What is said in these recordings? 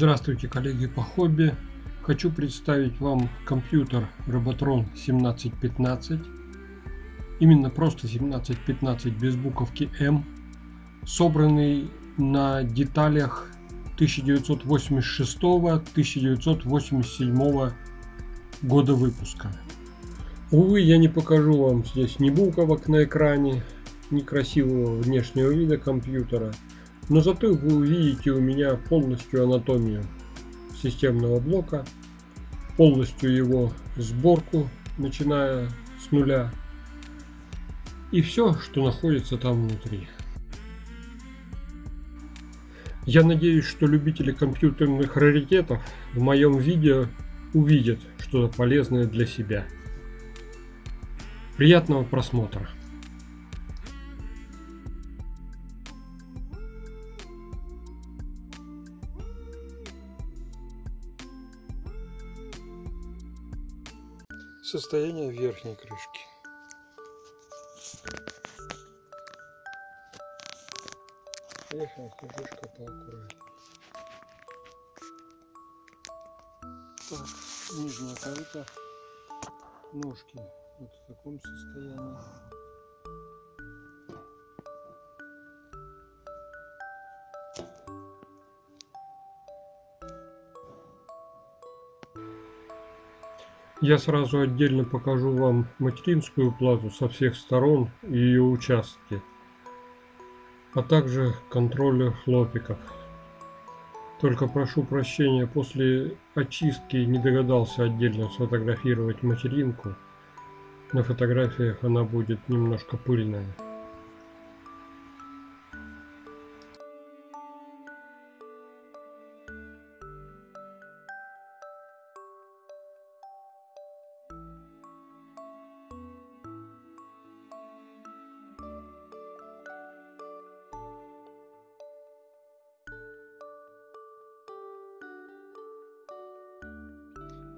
Здравствуйте, коллеги по хобби! Хочу представить вам компьютер Robotron 1715. Именно просто 1715 без буковки М. Собранный на деталях 1986-1987 года выпуска. Увы, я не покажу вам здесь ни буковок на экране, ни красивого внешнего вида компьютера – но зато вы увидите у меня полностью анатомию системного блока, полностью его сборку, начиная с нуля, и все, что находится там внутри. Я надеюсь, что любители компьютерных раритетов в моем видео увидят что-то полезное для себя. Приятного просмотра! Состояние верхней крышки. Верхняя крышка поаккуратнее. Так, нижняя каюта, ножки вот в таком состоянии. Я сразу отдельно покажу вам материнскую плату со всех сторон и ее участки, а также контроллер хлопиков. Только прошу прощения, после очистки не догадался отдельно сфотографировать материнку. На фотографиях она будет немножко пыльная.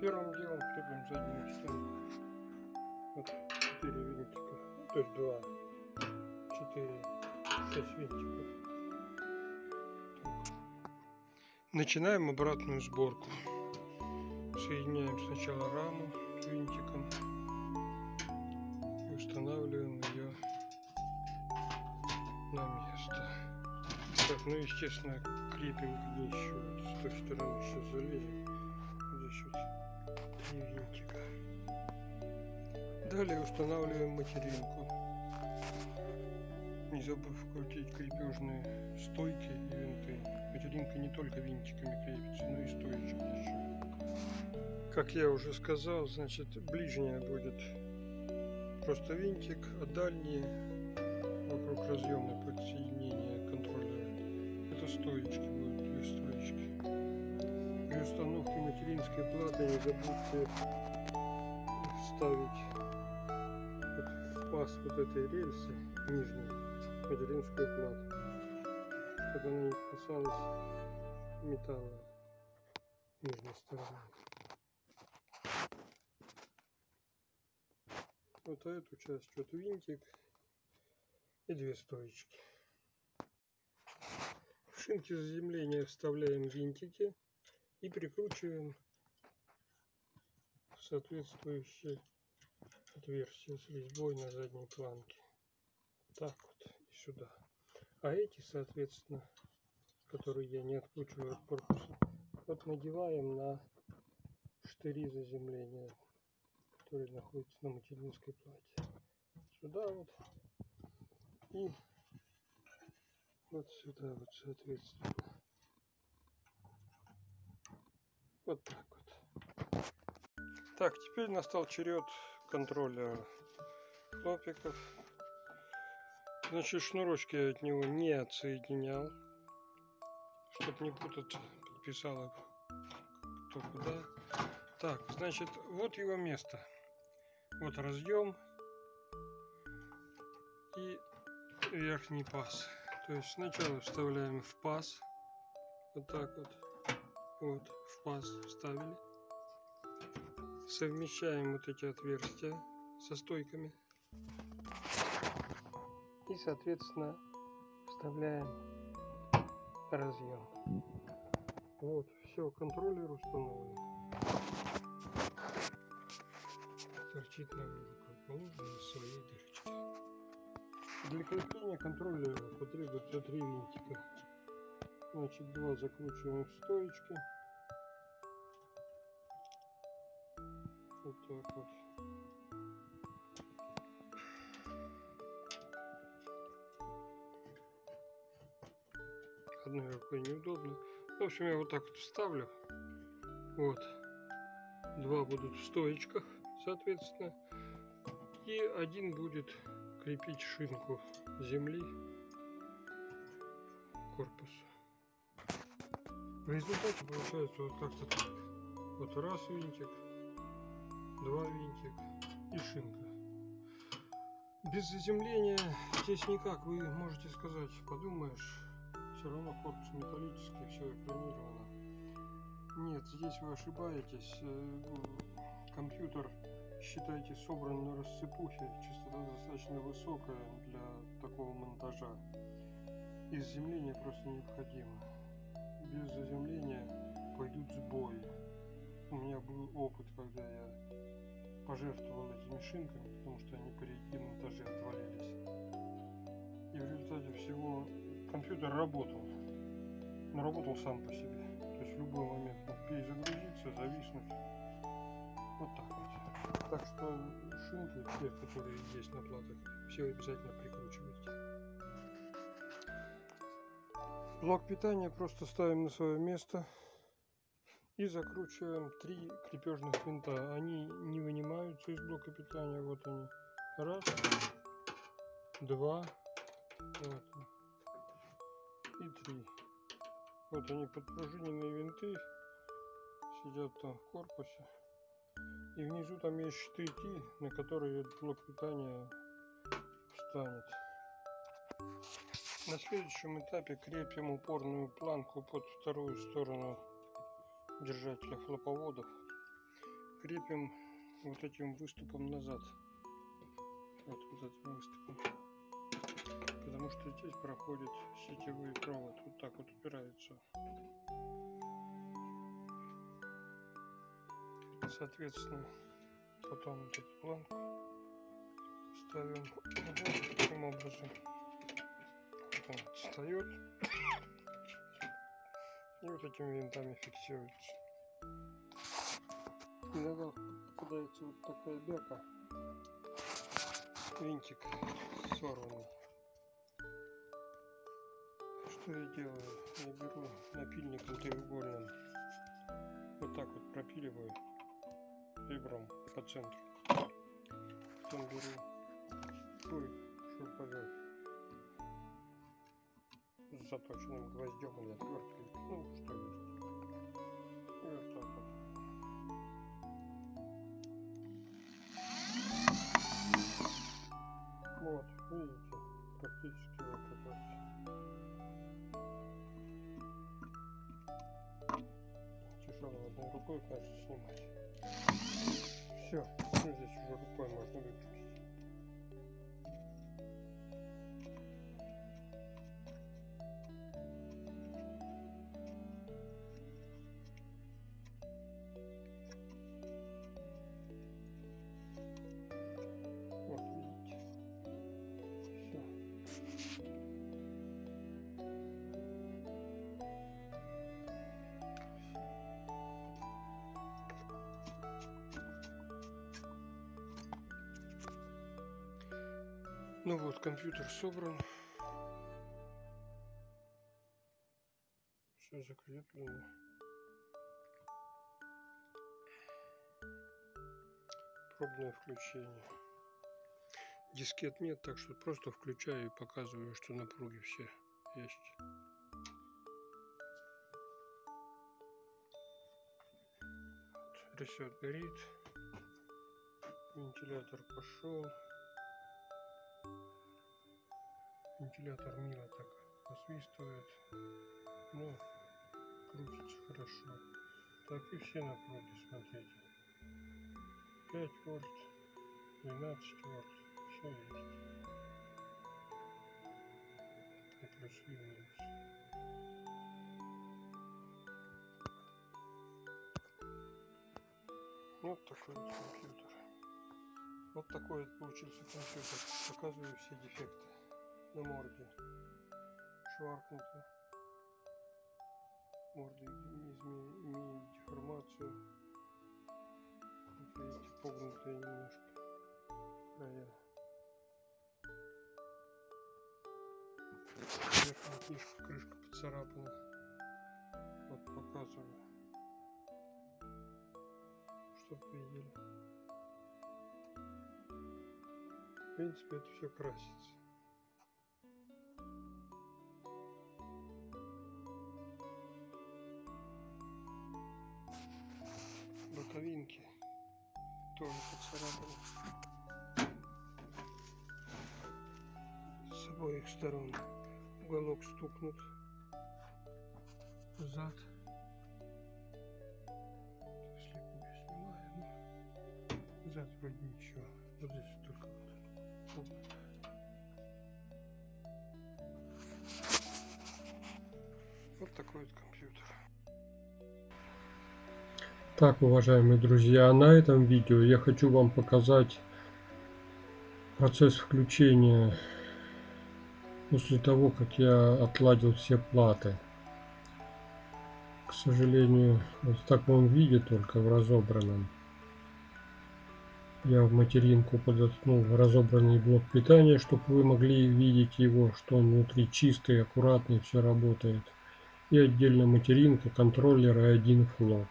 Первым делом крепим заднюю стенку. Вот 4 винтика, то есть 2, 4, 6 винтиков. Так. Начинаем обратную сборку. Соединяем сначала раму винтиком и устанавливаем ее на место. Так, ну естественно крепим к ней еще с той стороны сейчас залезем винтика. Далее устанавливаем материнку. Не забыв крутить крепежные стойки и винты. Материнка не только винтиками крепится, но и стоечки еще. Как я уже сказал, значит ближняя будет просто винтик, а дальние вокруг разъема подсоединения контроллера это стоечки. При установке материнской платы не забудьте вставить в паз вот этой рельсы нижней материнскую плату, чтобы она не касалась металла нижней стороны. Вот эту часть вот винтик и две стоечки. В шинки заземления вставляем винтики и прикручиваем соответствующее отверстие с резьбой на задней планке. Так вот и сюда. А эти, соответственно, которые я не откручиваю от корпуса, вот надеваем на штыри заземления, которые находятся на материнской плате. Сюда вот и вот сюда вот соответственно. Вот так вот. Так, теперь настал черед контроля хлопиков. Значит, шнурочки я от него не отсоединял, чтобы не путать, подписал кто куда. Так, значит, вот его место. Вот разъем и верхний паз. То есть сначала вставляем в паз, вот так вот. Вот, в паз вставили. Совмещаем вот эти отверстия со стойками. И, соответственно, вставляем разъем. Вот, все. Контроллер установлен. Торчит на как положено из своей дырочки. Для крепления контроллера потребуется три винтика. Значит, два закручиваем в стоечки. Вот так вот. Одной рукой неудобно. В общем, я вот так вот вставлю. Вот. Два будут в стоечках, соответственно. И один будет крепить шинку земли корпусу. В результате получается вот как-то так. Вот раз винтик, два винтик и шинка. Без заземления здесь никак, вы можете сказать, подумаешь, все равно корпус металлический, все экранировано. Нет, здесь вы ошибаетесь. Э, Компьютер, считайте, собран на рассыпухе. Частота достаточно высокая для такого монтажа. И заземление просто необходимо. Без заземления пойдут сбои. У меня был опыт, когда я пожертвовал этими шинками, потому что они при демонтаже отвалились. И в результате всего компьютер работал, но работал сам по себе. То есть в любой момент мог перезагрузиться, зависнуть. Вот так вот. Так что шинки, те, которые есть на платах, все обязательно прикручивайте. Блок питания просто ставим на свое место и закручиваем три крепежных винта. Они не вынимаются из блока питания. Вот они. Раз, два, вот, и три. Вот они подпружиненные винты сидят там в корпусе. И внизу там есть штыки, на которые блок питания встанет. На следующем этапе крепим упорную планку под вторую сторону держателя хлоповодов. Крепим вот этим выступом назад. Вот, вот этим выступом. Потому что здесь проходит сетевой провод. Вот так вот упирается. Соответственно, потом вот эту планку ставим вот таким образом. Он встает. И вот этими винтами фиксируется. Иногда попадается вот такая бяка. Винтик сорванный. Что я делаю? Я беру напильником треугольным. Вот так вот пропиливаю ребром по центру. Потом беру свой шуруповерт заточенным гвоздем или отверткой. Ну, что Ну вот, компьютер собран. Все закреплено. Пробное включение. Дискет нет, так что просто включаю и показываю, что напруги все есть. Ресет горит. Вентилятор пошел. Вентилятор мило так посвистывает. Ну, крутится хорошо. Так и все напруги, смотрите. 5 вольт, 12 вольт. Все есть. И плюс и минус. Вот такой вот компьютер. Вот такой вот получился компьютер. Показываю все дефекты на морде. Шваркнуто. Морда имеет деформацию. Вот видите, погнутые немножко края. Верхняя книжка, крышка поцарапана. Вот показываю. Чтоб видели. В принципе, это все красится. Боковинки тоже поцарапаны. С обоих сторон уголок стукнут зад. Слепую снимаю, но зад вроде ничего. Вот здесь только вот. Вот такой вот компьютер. Так, уважаемые друзья, на этом видео я хочу вам показать процесс включения после того, как я отладил все платы. К сожалению, вот в таком виде, только в разобранном. Я в материнку подоткнул разобранный блок питания, чтобы вы могли видеть его, что он внутри чистый, аккуратный, все работает. И отдельно материнка, контроллер и один флоп.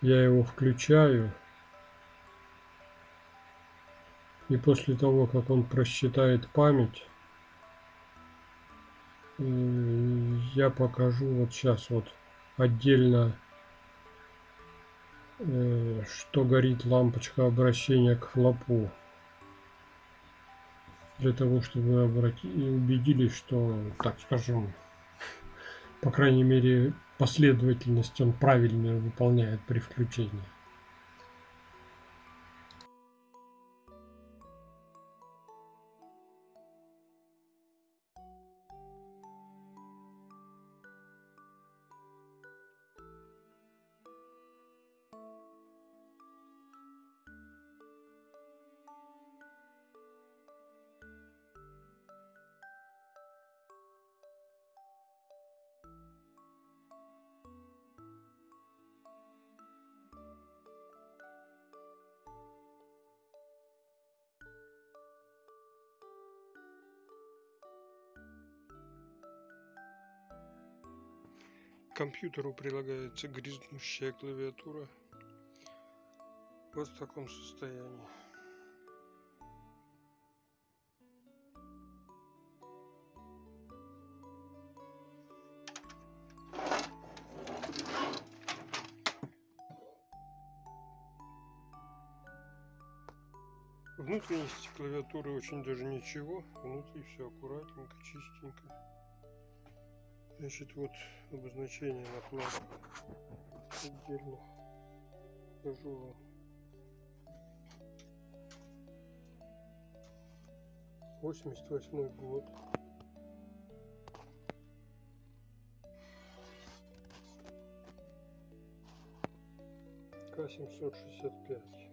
Я его включаю. И после того, как он просчитает память, э, я покажу вот сейчас вот отдельно, э, что горит лампочка обращения к флопу. Для того, чтобы вы убедились, что, так скажем, по крайней мере, последовательность он правильно выполняет при включении. Компьютеру прилагается грязнущая клавиатура вот в таком состоянии Внутренности клавиатуры очень даже ничего. Внутри все аккуратненько, чистенько. Значит, вот обозначение на платах отдельно покажу вам. Восемьдесят восьмой год. К семьсот шестьдесят пять.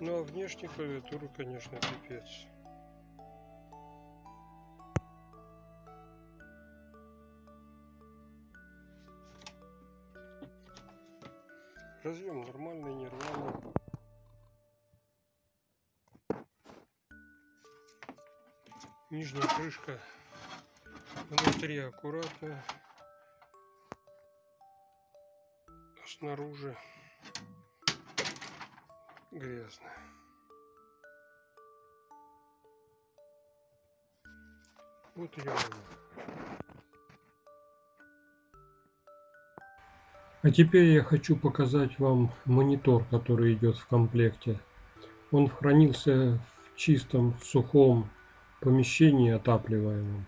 Ну а внешняя клавиатура, конечно, пипец. Нижняя крышка внутри аккуратно, снаружи грязно. Вот ее. А теперь я хочу показать вам монитор, который идет в комплекте. Он хранился в чистом, сухом помещении отапливаемом,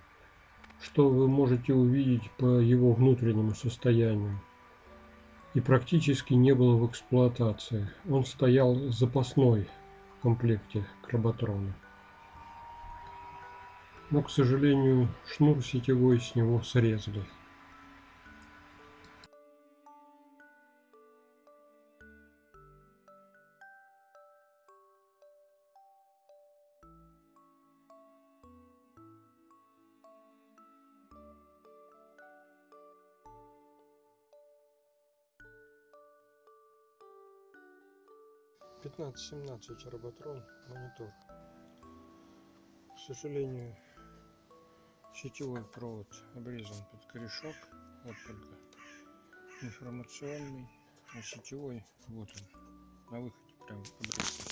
что вы можете увидеть по его внутреннему состоянию. И практически не было в эксплуатации. Он стоял запасной в комплекте Кработрона. Но, к сожалению, шнур сетевой с него срезали. 15-17 роботрон монитор. К сожалению, сетевой провод обрезан под корешок. Вот только информационный, а сетевой вот он на выходе прям обрезан.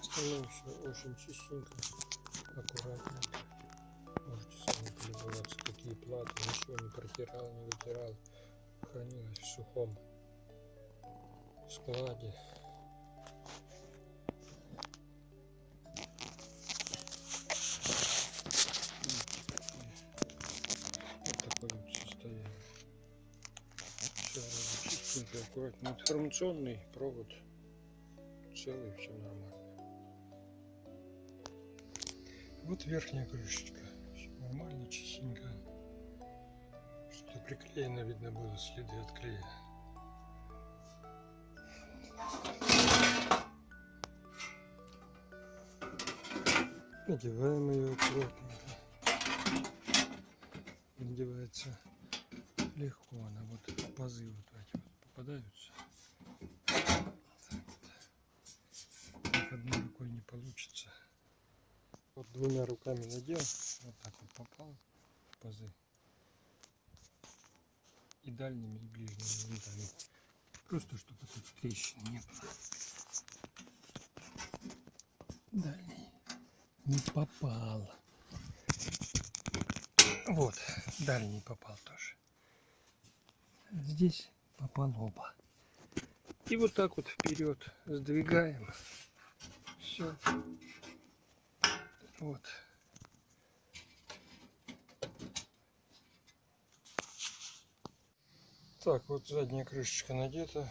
Остальное все очень чистенько, аккуратненько. Можете сами полюбоваться, какие платы, ничего не протирал, не вытирал. Хранилось в сухом складе. Вот такое вот состояние. Чистенько, аккуратно. Информационный провод целый, все нормально. Вот верхняя крышечка. Все нормально, чистенько. Приклеено, видно было следы от клея. Надеваем ее аккуратненько. Надевается легко, она вот пазы вот эти вот попадаются. Так одной рукой не получится. Вот двумя руками надел, вот так вот попал пазы. И дальними, и ближними винтами. Просто чтобы тут трещин не было. Дальний не попал. Вот, дальний попал тоже. Здесь попал оба. И вот так вот вперед сдвигаем. Все. Вот. Так, вот задняя крышечка надета.